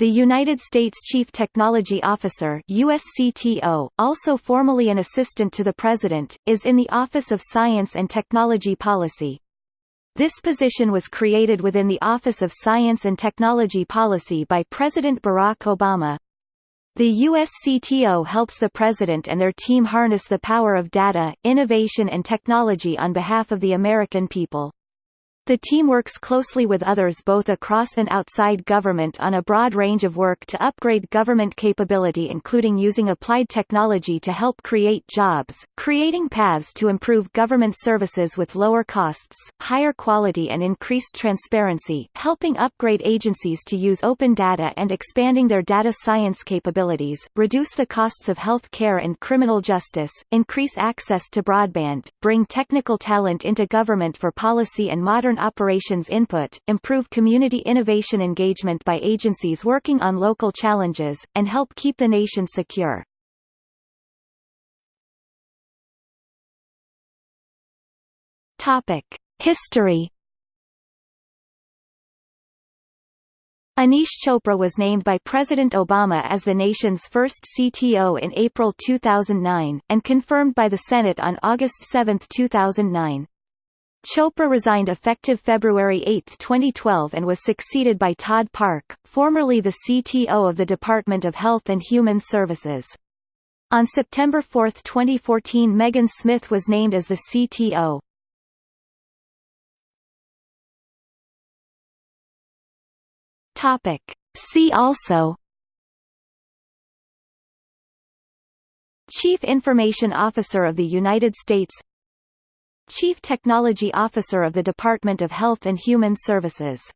The United States Chief Technology Officer USCTO, also formally an assistant to the President, is in the Office of Science and Technology Policy. This position was created within the Office of Science and Technology Policy by President Barack Obama. The USCTO helps the President and their team harness the power of data, innovation and technology on behalf of the American people. The team works closely with others both across and outside government on a broad range of work to upgrade government capability including using applied technology to help create jobs, creating paths to improve government services with lower costs, higher quality and increased transparency, helping upgrade agencies to use open data and expanding their data science capabilities, reduce the costs of health care and criminal justice, increase access to broadband, bring technical talent into government for policy and modern operations input, improve community innovation engagement by agencies working on local challenges, and help keep the nation secure. History. Aneesh Chopra was named by President Obama as the nation's first CTO in April 2009, and confirmed by the Senate on August 7, 2009. Chopra resigned effective February 8, 2012 and was succeeded by Todd Park, formerly the CTO of the Department of Health and Human Services. On September 4, 2014 Megan Smith was named as the CTO. See also Chief Information Officer of the United States Chief Technology Officer of the Department of Health and Human Services